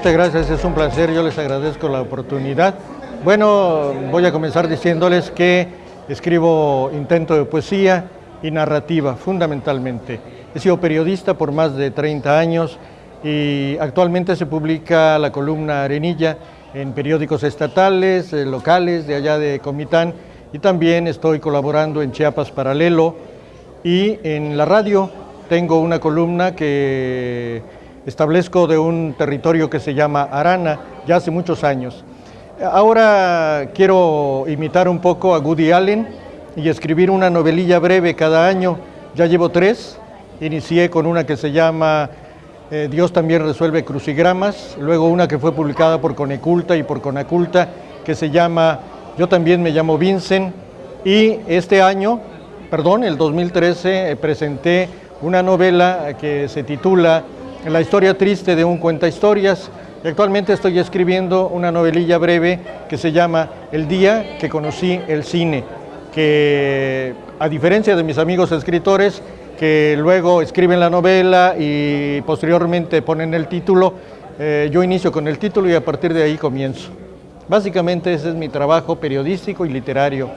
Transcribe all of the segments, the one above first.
Muchas gracias, es un placer, yo les agradezco la oportunidad. Bueno, voy a comenzar diciéndoles que escribo intento de poesía y narrativa, fundamentalmente. He sido periodista por más de 30 años y actualmente se publica la columna Arenilla en periódicos estatales, eh, locales, de allá de Comitán, y también estoy colaborando en Chiapas Paralelo y en la radio tengo una columna que establezco de un territorio que se llama Arana, ya hace muchos años. Ahora quiero imitar un poco a Woody Allen y escribir una novelilla breve cada año. Ya llevo tres, inicié con una que se llama eh, Dios también resuelve crucigramas, luego una que fue publicada por Coneculta y por Conaculta que se llama Yo también me llamo Vincent y este año, perdón, el 2013 eh, presenté una novela que se titula La historia triste de un cuenta historias y actualmente estoy escribiendo una novelilla breve que se llama El día que conocí el cine, que a diferencia de mis amigos escritores, que luego escriben la novela y posteriormente ponen el título. Eh, yo inicio con el título y a partir de ahí comienzo. Básicamente ese es mi trabajo periodístico y literario.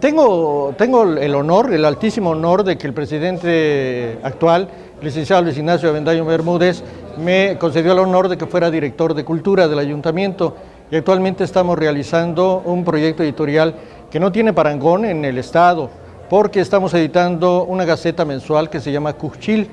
Tengo, tengo el honor, el altísimo honor de que el presidente actual, licenciado Luis Ignacio Avendaño Bermúdez, me concedió el honor de que fuera director de Cultura del Ayuntamiento y actualmente estamos realizando un proyecto editorial que no tiene parangón en el Estado, porque estamos editando una gaceta mensual que se llama Cuchil.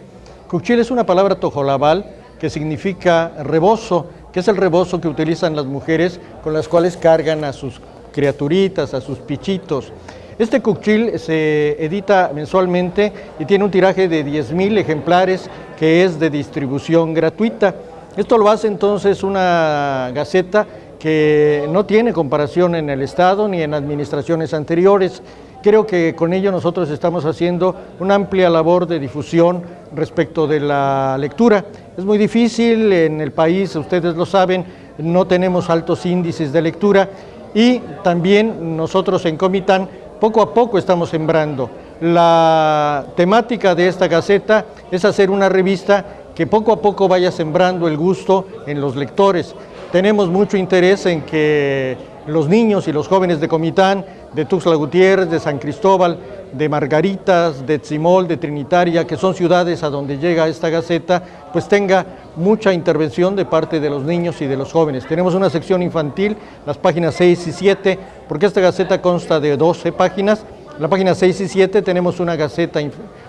Cuchil es una palabra tojolabal que significa rebozo, que es el rebozo que utilizan las mujeres con las cuales cargan a sus criaturitas, a sus pichitos. Este Cuchil se edita mensualmente y tiene un tiraje de 10.000 ejemplares que es de distribución gratuita. Esto lo hace entonces una gaceta que no tiene comparación en el Estado ni en administraciones anteriores. Creo que con ello nosotros estamos haciendo una amplia labor de difusión respecto de la lectura. Es muy difícil en el país, ustedes lo saben, no tenemos altos índices de lectura y también nosotros en Comitán poco a poco estamos sembrando. La temática de esta gaceta es hacer una revista que poco a poco vaya sembrando el gusto en los lectores. Tenemos mucho interés en que los niños y los jóvenes de Comitán, de Tuxtla Gutiérrez, de San Cristóbal, de Margaritas, de Tzimol, de Trinitaria, que son ciudades a donde llega esta gaceta, pues tenga mucha intervención de parte de los niños y de los jóvenes. Tenemos una sección infantil, las páginas 6 y 7, porque esta gaceta consta de 12 páginas. En la página 6 y 7 tenemos una gaceta,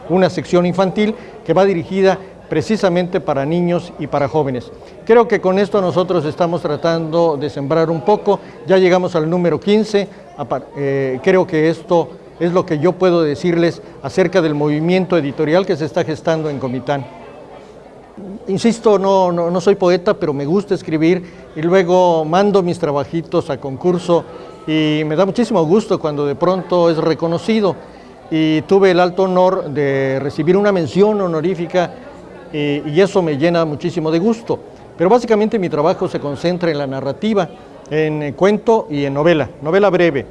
una sección infantil que va dirigida precisamente para niños y para jóvenes. Creo que con esto nosotros estamos tratando de sembrar un poco, ya llegamos al número 15, eh, creo que esto es lo que yo puedo decirles acerca del movimiento editorial que se está gestando en Comitán. Insisto, no, no, soy poeta, pero me gusta escribir y luego mando mis trabajitos a concurso y me da muchísimo gusto cuando de pronto es reconocido y tuve el alto honor de recibir una mención honorífica y eso me llena muchísimo de gusto. Pero básicamente mi trabajo se concentra en la narrativa, en cuento y en novela, novela breve.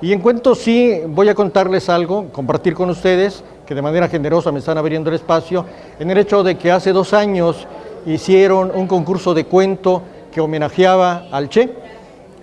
Y en cuento sí voy a contarles algo, compartir con ustedes, que de manera generosa me están abriendo el espacio, en el hecho de que hace dos años hicieron un concurso de cuento que homenajeaba al Che,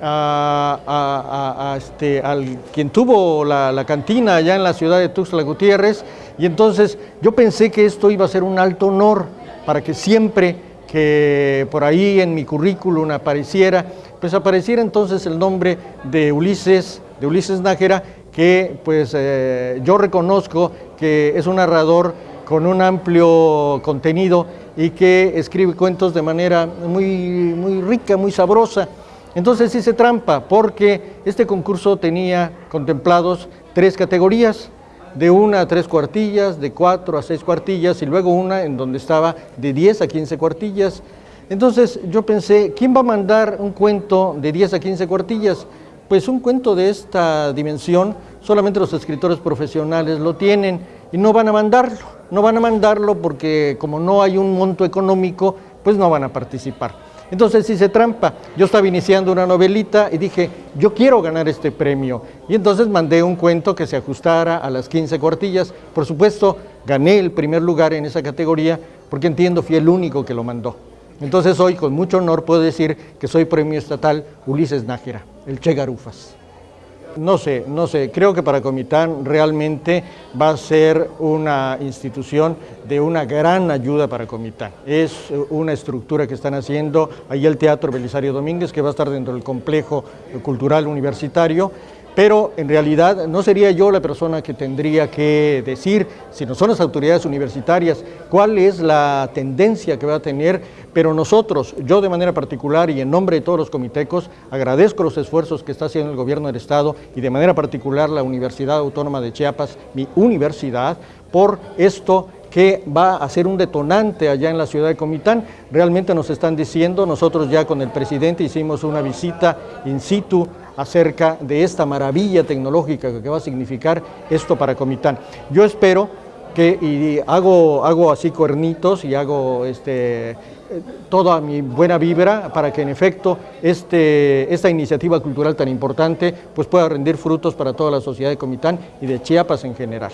a, este, al quien tuvo la, la, cantina allá en la ciudad de Tuxtla Gutiérrez, y entonces yo pensé que esto iba a ser un alto honor para que siempre que por ahí en mi currículum apareciera, pues apareciera entonces el nombre de Ulises, de Ulises Nájera, que pues eh, yo reconozco que es un narrador con un amplio contenido y que escribe cuentos de manera muy, muy rica, muy sabrosa. Entonces hice trampa porque este concurso tenía contemplados tres categorías, de una a tres cuartillas, de cuatro a seis cuartillas y luego una en donde estaba de 10 a 15 cuartillas. Entonces yo pensé, ¿quién va a mandar un cuento de 10 a 15 cuartillas? Pues un cuento de esta dimensión solamente los escritores profesionales lo tienen y no van a mandarlo, no van a mandarlo porque como no hay un monto económico, pues no van a participar. Entonces hice trampa. Yo estaba iniciando una novelita y dije, yo quiero ganar este premio. Y entonces mandé un cuento que se ajustara a las 15 cuartillas. Por supuesto, gané el primer lugar en esa categoría porque entiendo fui el único que lo mandó. Entonces hoy con mucho honor puedo decir que soy premio estatal Ulises Nájera, el Che Garufas. No sé, no sé, creo que para Comitán realmente va a ser una institución de una gran ayuda para Comitán. Es una estructura que están haciendo ahí el Teatro Belisario Domínguez, que va a estar dentro del complejo cultural universitario, pero en realidad no sería yo la persona que tendría que decir, sino son las autoridades universitarias, cuál es la tendencia que va a tener, pero nosotros, yo de manera particular y en nombre de todos los comitecos, agradezco los esfuerzos que está haciendo el gobierno del Estado y de manera particular la Universidad Autónoma de Chiapas, mi universidad, por esto que va a ser un detonante allá en la ciudad de Comitán. Realmente nos están diciendo, nosotros ya con el presidente hicimos una visita in situ acerca de esta maravilla tecnológica que va a significar esto para Comitán. Yo espero que y hago, hago así cuernitos y hago este, toda mi buena vibra para que en efecto este, esta iniciativa cultural tan importante pues pueda rendir frutos para toda la sociedad de Comitán y de Chiapas en general.